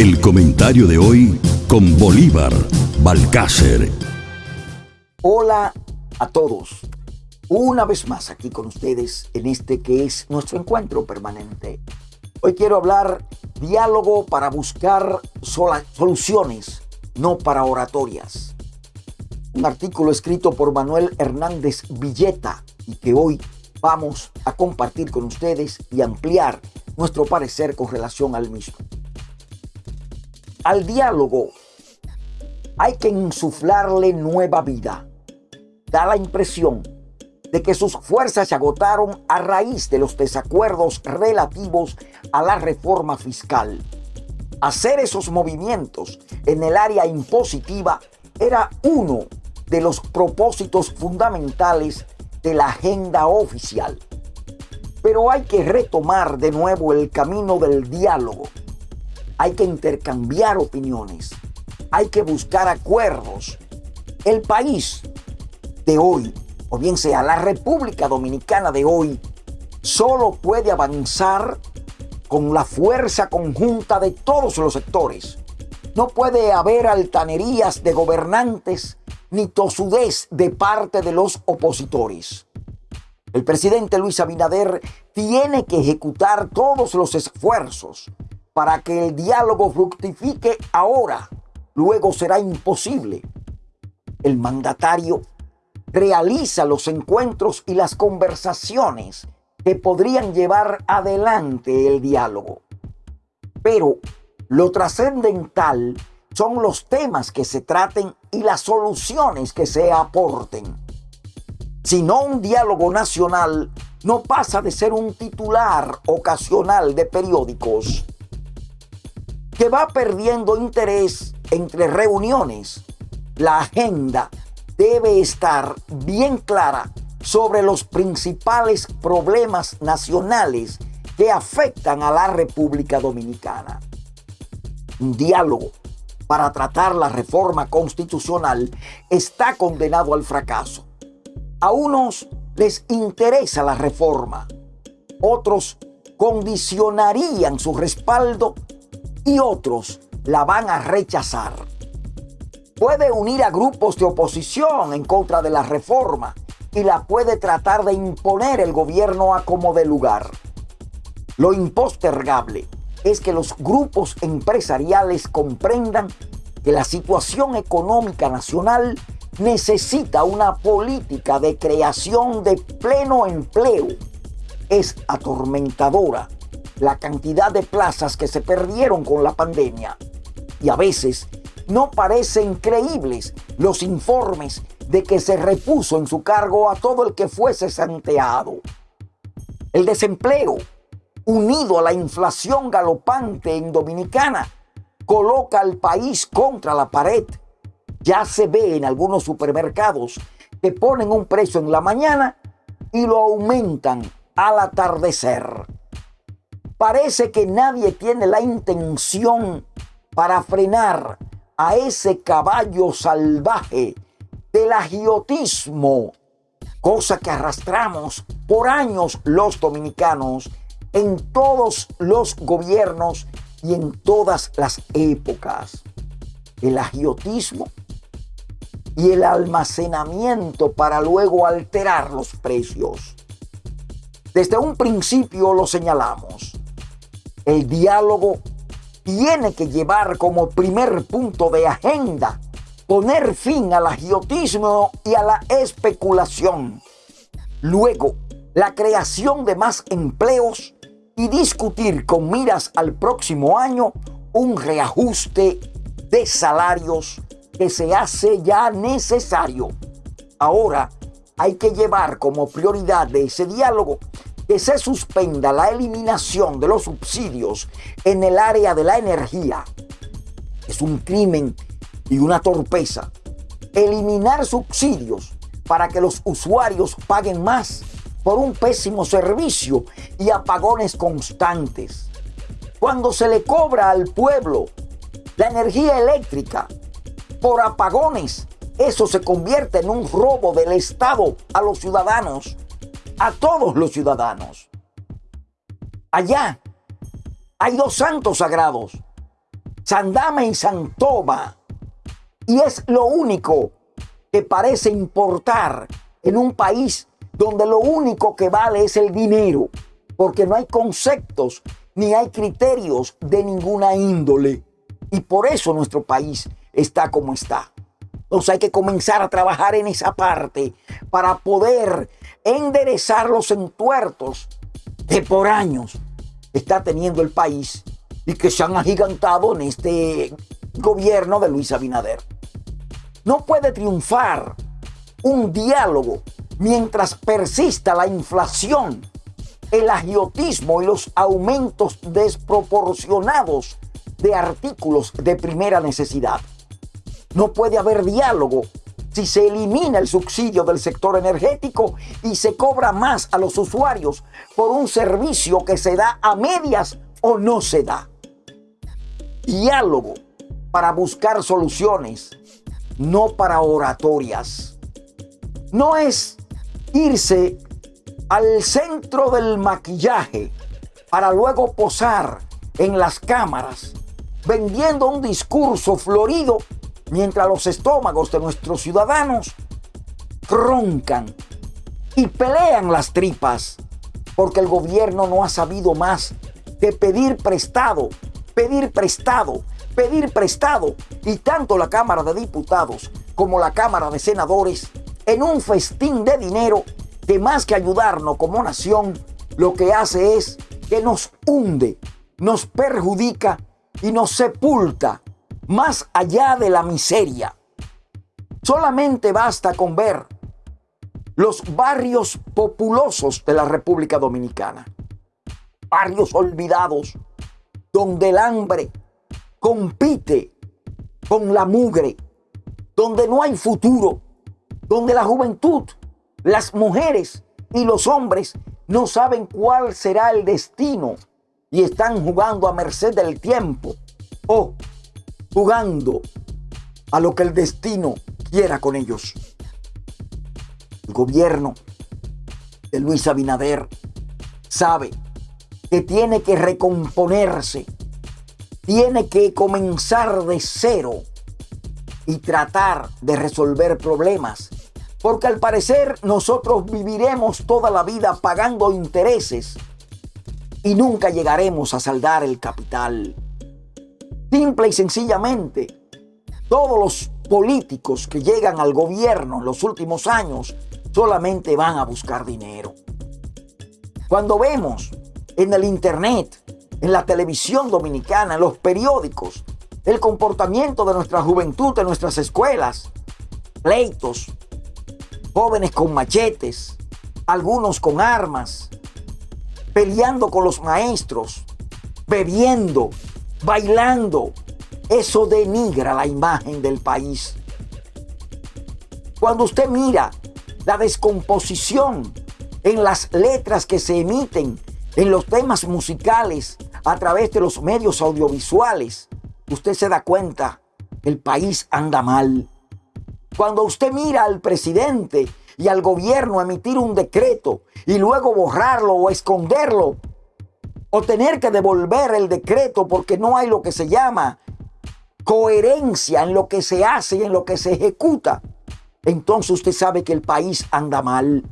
El comentario de hoy con Bolívar Balcácer. Hola a todos. Una vez más aquí con ustedes en este que es nuestro encuentro permanente. Hoy quiero hablar diálogo para buscar soluciones, no para oratorias. Un artículo escrito por Manuel Hernández Villeta y que hoy vamos a compartir con ustedes y ampliar nuestro parecer con relación al mismo. Al diálogo hay que insuflarle nueva vida. Da la impresión de que sus fuerzas se agotaron a raíz de los desacuerdos relativos a la reforma fiscal. Hacer esos movimientos en el área impositiva era uno de los propósitos fundamentales de la agenda oficial. Pero hay que retomar de nuevo el camino del diálogo hay que intercambiar opiniones, hay que buscar acuerdos. El país de hoy, o bien sea la República Dominicana de hoy, solo puede avanzar con la fuerza conjunta de todos los sectores. No puede haber altanerías de gobernantes ni tosudez de parte de los opositores. El presidente Luis Abinader tiene que ejecutar todos los esfuerzos para que el diálogo fructifique ahora, luego será imposible. El mandatario realiza los encuentros y las conversaciones que podrían llevar adelante el diálogo. Pero lo trascendental son los temas que se traten y las soluciones que se aporten. Si no un diálogo nacional no pasa de ser un titular ocasional de periódicos que va perdiendo interés entre reuniones. La agenda debe estar bien clara sobre los principales problemas nacionales que afectan a la República Dominicana. Un diálogo para tratar la reforma constitucional está condenado al fracaso. A unos les interesa la reforma, otros condicionarían su respaldo y otros la van a rechazar. Puede unir a grupos de oposición en contra de la reforma y la puede tratar de imponer el gobierno a como de lugar. Lo impostergable es que los grupos empresariales comprendan que la situación económica nacional necesita una política de creación de pleno empleo. Es atormentadora la cantidad de plazas que se perdieron con la pandemia. Y a veces no parecen creíbles los informes de que se repuso en su cargo a todo el que fuese santeado. El desempleo, unido a la inflación galopante en Dominicana, coloca al país contra la pared. Ya se ve en algunos supermercados que ponen un precio en la mañana y lo aumentan al atardecer. Parece que nadie tiene la intención para frenar a ese caballo salvaje del agiotismo, cosa que arrastramos por años los dominicanos en todos los gobiernos y en todas las épocas. El agiotismo y el almacenamiento para luego alterar los precios. Desde un principio lo señalamos. El diálogo tiene que llevar como primer punto de agenda poner fin al agiotismo y a la especulación. Luego, la creación de más empleos y discutir con miras al próximo año un reajuste de salarios que se hace ya necesario. Ahora hay que llevar como prioridad de ese diálogo que se suspenda la eliminación de los subsidios en el área de la energía. Es un crimen y una torpeza. Eliminar subsidios para que los usuarios paguen más por un pésimo servicio y apagones constantes. Cuando se le cobra al pueblo la energía eléctrica por apagones, eso se convierte en un robo del Estado a los ciudadanos a todos los ciudadanos. Allá hay dos santos sagrados, Sandame y Santoma. Y es lo único que parece importar en un país donde lo único que vale es el dinero, porque no hay conceptos ni hay criterios de ninguna índole. Y por eso nuestro país está como está. Entonces hay que comenzar a trabajar en esa parte para poder enderezar los entuertos que por años está teniendo el país y que se han agigantado en este gobierno de Luis Abinader. No puede triunfar un diálogo mientras persista la inflación, el agiotismo y los aumentos desproporcionados de artículos de primera necesidad. No puede haber diálogo si se elimina el subsidio del sector energético y se cobra más a los usuarios por un servicio que se da a medias o no se da. Diálogo para buscar soluciones, no para oratorias. No es irse al centro del maquillaje para luego posar en las cámaras vendiendo un discurso florido mientras los estómagos de nuestros ciudadanos roncan y pelean las tripas porque el gobierno no ha sabido más que pedir prestado, pedir prestado, pedir prestado y tanto la Cámara de Diputados como la Cámara de Senadores en un festín de dinero que más que ayudarnos como nación, lo que hace es que nos hunde, nos perjudica y nos sepulta más allá de la miseria. Solamente basta con ver los barrios populosos de la República Dominicana. Barrios olvidados donde el hambre compite con la mugre, donde no hay futuro, donde la juventud, las mujeres y los hombres no saben cuál será el destino y están jugando a merced del tiempo o jugando a lo que el destino quiera con ellos. El gobierno de Luis Abinader sabe que tiene que recomponerse, tiene que comenzar de cero y tratar de resolver problemas. Porque al parecer nosotros viviremos toda la vida pagando intereses y nunca llegaremos a saldar el capital. Simple y sencillamente, todos los políticos que llegan al gobierno en los últimos años solamente van a buscar dinero. Cuando vemos en el Internet, en la televisión dominicana, en los periódicos, el comportamiento de nuestra juventud en nuestras escuelas, pleitos, jóvenes con machetes, algunos con armas, peleando con los maestros, bebiendo, bailando. Eso denigra la imagen del país. Cuando usted mira la descomposición en las letras que se emiten en los temas musicales a través de los medios audiovisuales, usted se da cuenta el país anda mal. Cuando usted mira al presidente y al gobierno emitir un decreto y luego borrarlo o esconderlo, o tener que devolver el decreto porque no hay lo que se llama coherencia en lo que se hace y en lo que se ejecuta, entonces usted sabe que el país anda mal.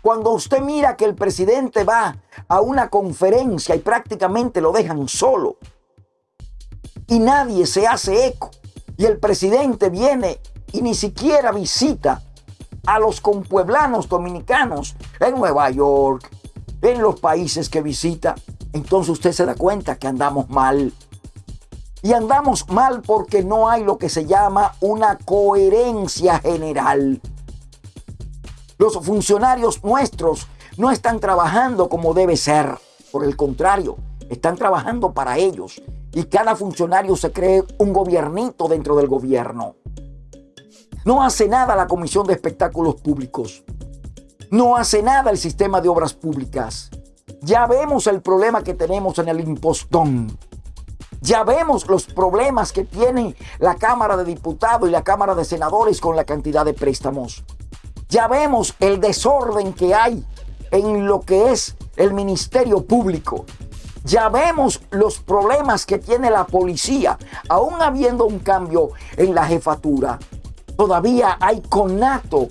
Cuando usted mira que el presidente va a una conferencia y prácticamente lo dejan solo y nadie se hace eco y el presidente viene y ni siquiera visita a los compueblanos dominicanos en Nueva York, en los países que visita, entonces usted se da cuenta que andamos mal. Y andamos mal porque no hay lo que se llama una coherencia general. Los funcionarios nuestros no están trabajando como debe ser. Por el contrario, están trabajando para ellos. Y cada funcionario se cree un gobiernito dentro del gobierno. No hace nada la Comisión de Espectáculos Públicos. No hace nada el sistema de obras públicas. Ya vemos el problema que tenemos en el impostón. Ya vemos los problemas que tiene la Cámara de Diputados y la Cámara de Senadores con la cantidad de préstamos. Ya vemos el desorden que hay en lo que es el Ministerio Público. Ya vemos los problemas que tiene la policía, aún habiendo un cambio en la jefatura. Todavía hay conato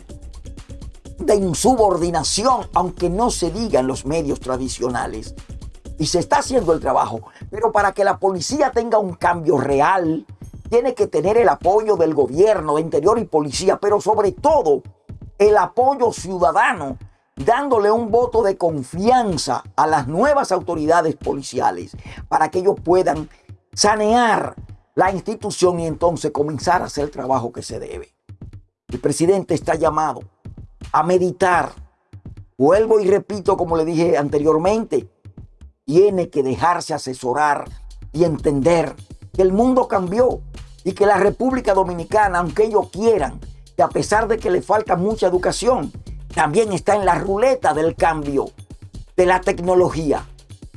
de insubordinación, aunque no se diga en los medios tradicionales. Y se está haciendo el trabajo. Pero para que la policía tenga un cambio real, tiene que tener el apoyo del gobierno, de interior y policía, pero sobre todo el apoyo ciudadano, dándole un voto de confianza a las nuevas autoridades policiales para que ellos puedan sanear la institución y entonces comenzar a hacer el trabajo que se debe. El presidente está llamado a meditar. Vuelvo y repito, como le dije anteriormente, tiene que dejarse asesorar y entender que el mundo cambió y que la República Dominicana, aunque ellos quieran, que a pesar de que le falta mucha educación, también está en la ruleta del cambio de la tecnología.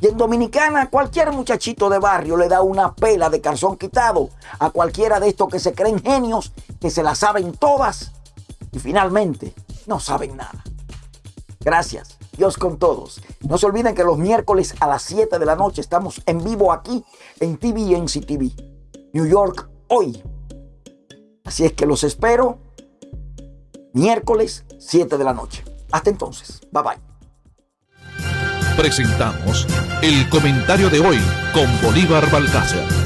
Y en Dominicana cualquier muchachito de barrio le da una pela de calzón quitado a cualquiera de estos que se creen genios, que se la saben todas y finalmente no saben nada. Gracias. Dios con todos. No se olviden que los miércoles a las 7 de la noche estamos en vivo aquí en TV. New York hoy. Así es que los espero miércoles 7 de la noche. Hasta entonces. Bye bye. Presentamos el comentario de hoy con Bolívar Balcácer.